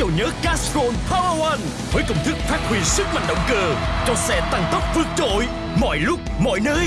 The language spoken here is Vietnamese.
nhớ Castrol Power One với công thức phát huy sức mạnh động cơ cho xe tăng tốc vượt trội mọi lúc mọi nơi.